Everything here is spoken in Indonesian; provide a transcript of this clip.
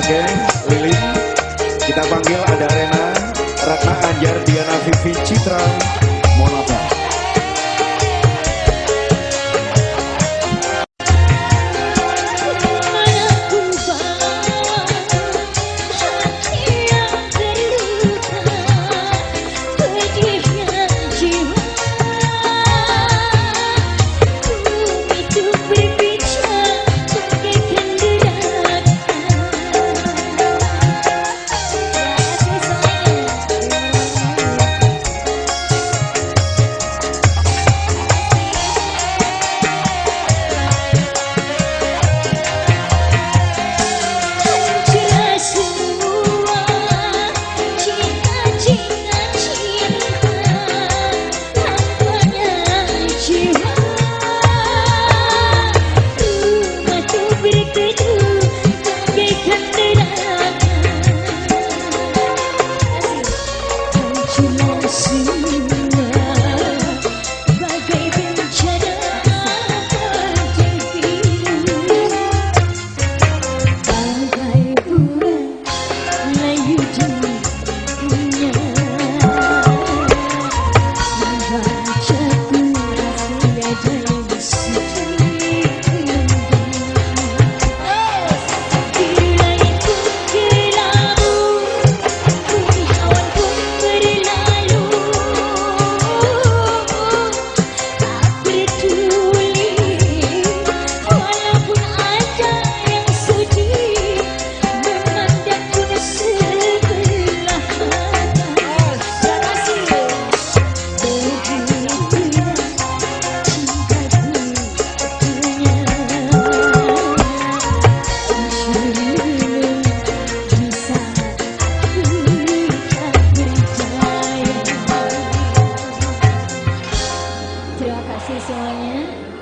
Oke, okay, Lili. Kita panggil ada Rena, Ratna Anjar, Diana Vivi Citra, Monata. 谢谢。您